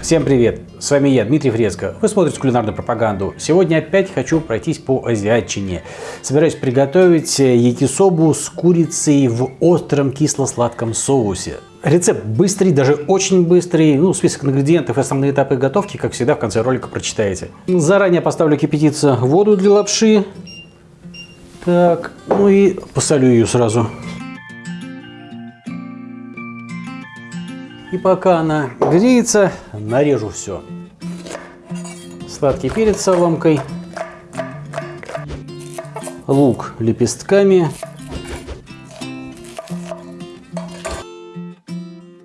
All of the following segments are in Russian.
Всем привет! С вами я, Дмитрий Фреско. Вы смотрите кулинарную пропаганду. Сегодня опять хочу пройтись по азиатчине. Собираюсь приготовить якисобу с курицей в остром кисло-сладком соусе. Рецепт быстрый, даже очень быстрый. Ну, список ингредиентов и основные этапы готовки, как всегда, в конце ролика прочитаете. Заранее поставлю кипятиться воду для лапши. Так, ну и посолю ее сразу. И пока она греется, нарежу все. Сладкий перец соломкой, лук лепестками,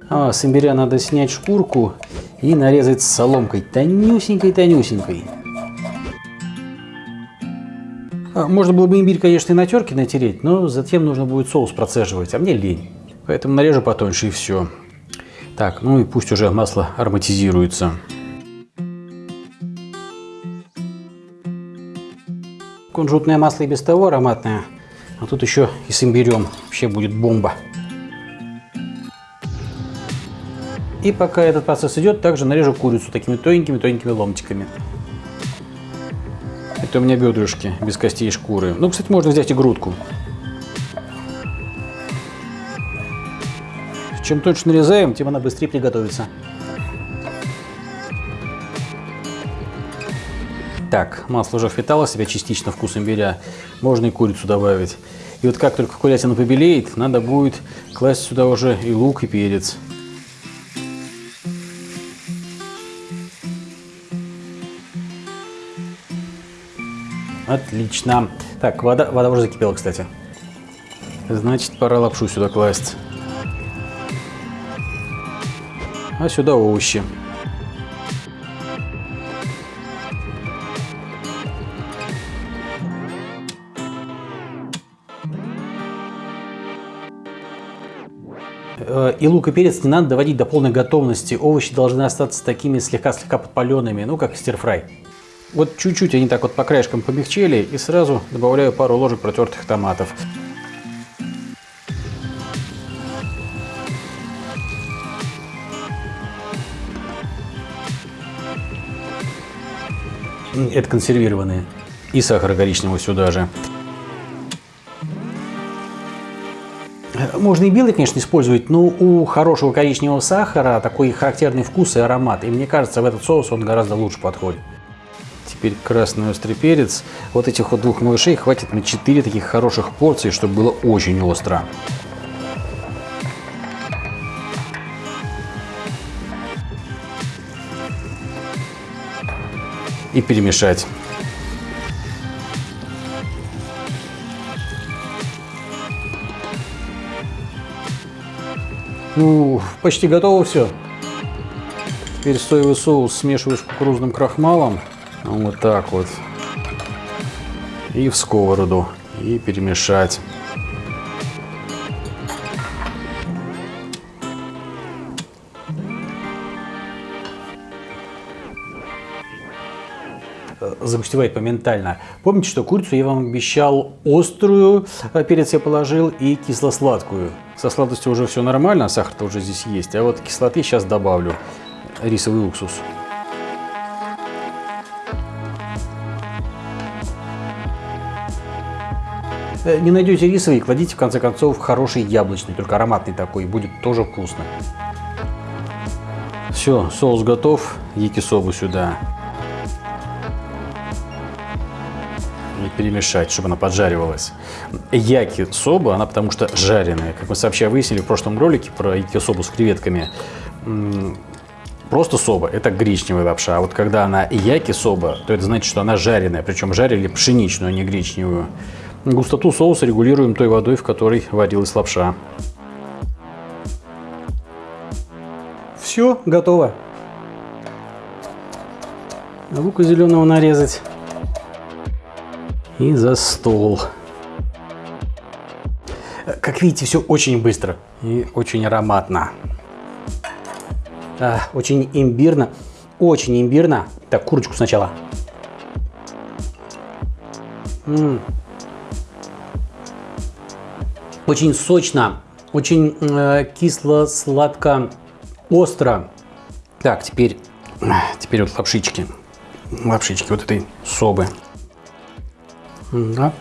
а с имбиря надо снять шкурку и нарезать соломкой, тонюсенькой-тонюсенькой. А, можно было бы имбирь, конечно, и на терке натереть, но затем нужно будет соус процеживать, а мне лень. Поэтому нарежу потоньше и все. Так, ну и пусть уже масло ароматизируется. Кунжутное масло и без того ароматное, а тут еще и с имбирем. Вообще будет бомба. И пока этот процесс идет, также нарежу курицу такими тоненькими-тоненькими ломтиками. Это у меня бедрышки без костей и шкуры. Ну, кстати, можно взять и грудку. Чем точно нарезаем, тем она быстрее приготовится. Так, масло уже впитало себя частично вкус имбиря. Можно и курицу добавить. И вот как только курятина побелеет, надо будет класть сюда уже и лук, и перец. Отлично. Так, вода, вода уже закипела, кстати. Значит, пора лапшу сюда класть. А сюда овощи. Э, и лук и перец не надо доводить до полной готовности. Овощи должны остаться такими слегка-слегка подпаленными, ну как стирфрай. Вот чуть-чуть они так вот по краешкам помягчели и сразу добавляю пару ложек протертых томатов. Это консервированные. И сахар коричневый сюда же. Можно и белый, конечно, использовать, но у хорошего коричневого сахара такой характерный вкус и аромат. И мне кажется, в этот соус он гораздо лучше подходит. Теперь красный острый перец. Вот этих вот двух малышей хватит на 4 таких хороших порции, чтобы было очень остро. И перемешать. Ну, почти готово все. Теперь соевый соус смешиваю с кукурузным крахмалом. Вот так вот. И в сковороду. И перемешать. Загустевает моментально. Помните, что курицу я вам обещал острую, э, перец я положил, и кисло-сладкую. Со сладостью уже все нормально, сахар-то уже здесь есть, а вот кислоты сейчас добавлю. Рисовый уксус. Э, не найдете рисовый, кладите в конце концов хороший яблочный, только ароматный такой, будет тоже вкусно. Все, соус готов, якисобу сюда. Перемешать, чтобы она поджаривалась. Яки соба, она потому что жареная. Как мы сообща выяснили в прошлом ролике про яки собу с креветками, просто соба – это гречневая лапша. А вот когда она яки соба, то это значит, что она жареная. Причем жарили пшеничную, а не гречневую. Густоту соуса регулируем той водой, в которой варилась лапша. Все, готово. Лука зеленого нарезать и за стол. Как видите, все очень быстро и очень ароматно. А, очень имбирно. Очень имбирно. Так, курочку сначала. Очень сочно, очень э, кисло, сладко, остро. Так, теперь Теперь вот лапшички. Лапшички вот этой собы. Да.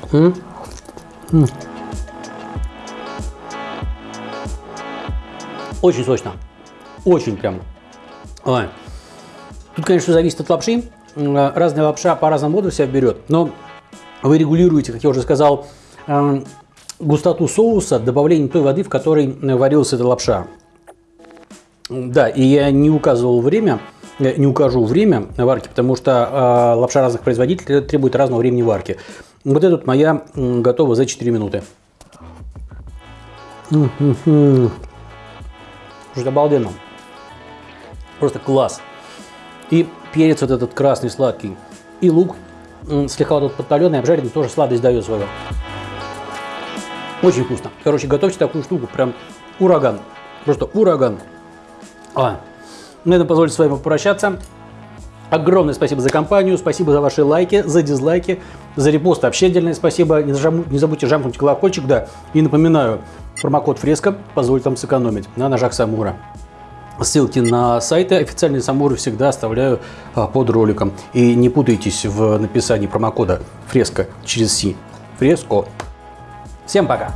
Очень сочно. Очень прям. Ой. Тут, конечно, зависит от лапши. Разная лапша по-разному воду себя берет. Но вы регулируете, как я уже сказал, эм, густоту соуса добавлением той воды, в которой варилась эта лапша. Да, и я не указывал время, не укажу время варки, потому что э, лапша разных производителей требует разного времени варки. Вот эта вот моя готова за 4 минуты. Слушай, обалденно. Просто класс. И перец вот этот красный сладкий. И лук слегка вот этот подтоленный, обжаренный, тоже сладость дает свою. Очень вкусно. Короче, готовьте такую штуку, прям ураган. Просто ураган. А, на этом позвольте с вами попрощаться. Огромное спасибо за компанию, спасибо за ваши лайки, за дизлайки, за репосты. Вообще отдельное спасибо. Не, зажам, не забудьте жамкнуть колокольчик, да. И напоминаю, промокод Фреска позволит вам сэкономить на ножах Самура. Ссылки на сайты официальные Самуры всегда оставляю а, под роликом. И не путайтесь в написании промокода Фреска через Си. Фреско. Всем пока!